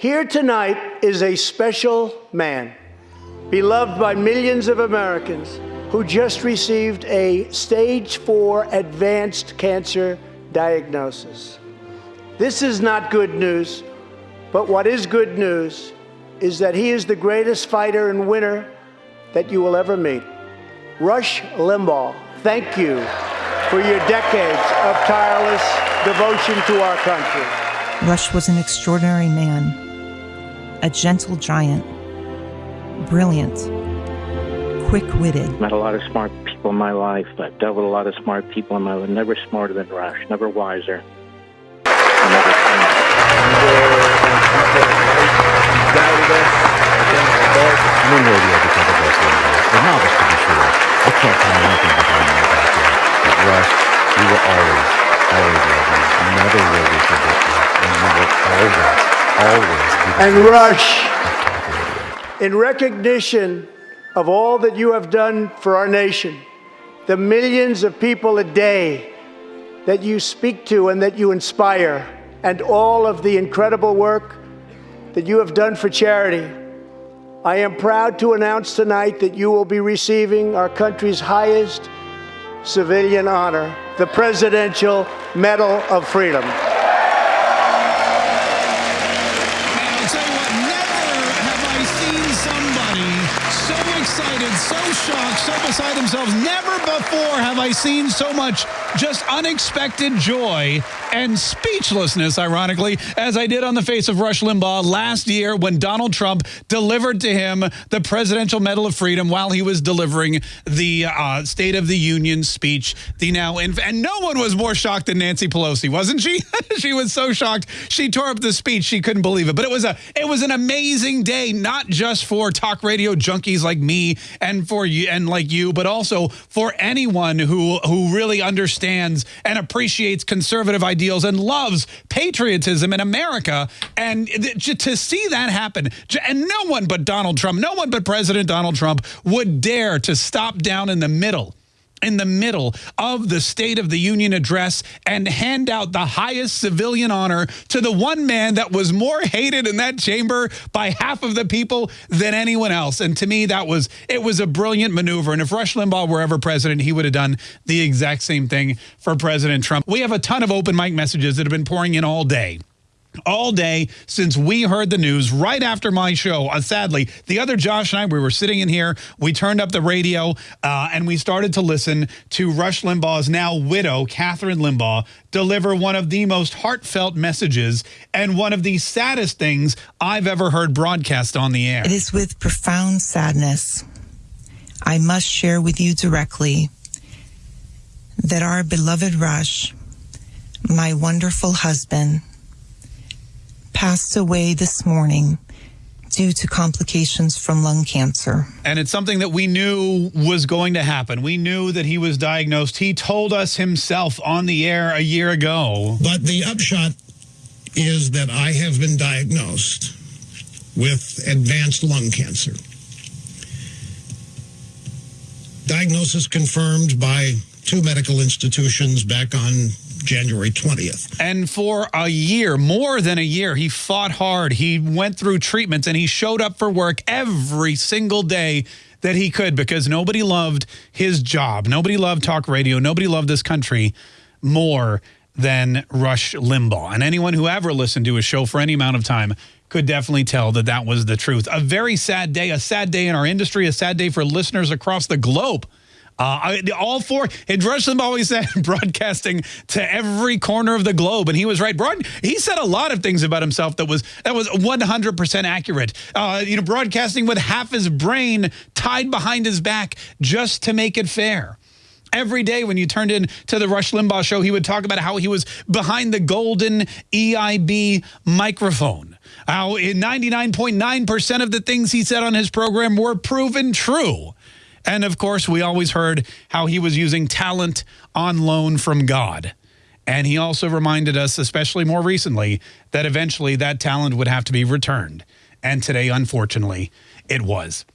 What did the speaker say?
Here tonight is a special man, beloved by millions of Americans, who just received a stage four advanced cancer diagnosis. This is not good news, but what is good news is that he is the greatest fighter and winner that you will ever meet. Rush Limbaugh, thank you for your decades of tireless devotion to our country. Rush was an extraordinary man, a gentle giant, brilliant, quick witted. Met a lot of smart people in my life. I've dealt with a lot of smart people in my life. Never smarter than Rush, never wiser. I'm in radio because of Rush Limbaugh. And novice to be sure. I can't tell you anything behind my back there. But Rush, you will always, always love you. Never will we forget you. And you will always, always And Rush, of talk radio. in recognition of all that you have done for our nation, the millions of people a day that you speak to and that you inspire, and all of the incredible work that you have done for charity, I am proud to announce tonight that you will be receiving our country's highest civilian honor, the Presidential Medal of Freedom. So excited, so shocked, so beside themselves. Never before have I seen so much just unexpected joy and speechlessness, ironically, as I did on the face of Rush Limbaugh last year when Donald Trump delivered to him the Presidential Medal of Freedom while he was delivering the uh, State of the Union speech. The now, and no one was more shocked than Nancy Pelosi, wasn't she? she was so shocked. She tore up the speech. She couldn't believe it. But it was a it was an amazing day, not just for talk radio junkies like me and for you and like you, but also for anyone who who really understands and appreciates conservative ideals and loves patriotism in America. And to see that happen, and no one but Donald Trump, no one but President Donald Trump would dare to stop down in the middle in the middle of the State of the Union address and hand out the highest civilian honor to the one man that was more hated in that chamber by half of the people than anyone else. And to me, that was it was a brilliant maneuver. And if Rush Limbaugh were ever president, he would have done the exact same thing for President Trump. We have a ton of open mic messages that have been pouring in all day all day since we heard the news right after my show. Uh, sadly, the other Josh and I, we were sitting in here, we turned up the radio, uh, and we started to listen to Rush Limbaugh's now widow, Kathryn Limbaugh, deliver one of the most heartfelt messages and one of the saddest things I've ever heard broadcast on the air. It is with profound sadness I must share with you directly that our beloved Rush, my wonderful husband, passed away this morning due to complications from lung cancer. And it's something that we knew was going to happen. We knew that he was diagnosed. He told us himself on the air a year ago. But the upshot is that I have been diagnosed with advanced lung cancer. Diagnosis confirmed by two medical institutions back on January 20th. And for a year, more than a year, he fought hard. He went through treatments and he showed up for work every single day that he could because nobody loved his job. Nobody loved talk radio. Nobody loved this country more than Rush Limbaugh. And anyone who ever listened to his show for any amount of time could definitely tell that that was the truth. A very sad day, a sad day in our industry, a sad day for listeners across the globe. Uh, all four, and Rush Limbaugh always said broadcasting to every corner of the globe, and he was right. Broad, he said a lot of things about himself that was that was 100% accurate. Uh, you know, broadcasting with half his brain tied behind his back just to make it fair. Every day when you turned in to the Rush Limbaugh show, he would talk about how he was behind the golden EIB microphone. How 99.9% of the things he said on his program were proven true. And of course, we always heard how he was using talent on loan from God. And he also reminded us, especially more recently, that eventually that talent would have to be returned. And today, unfortunately, it was.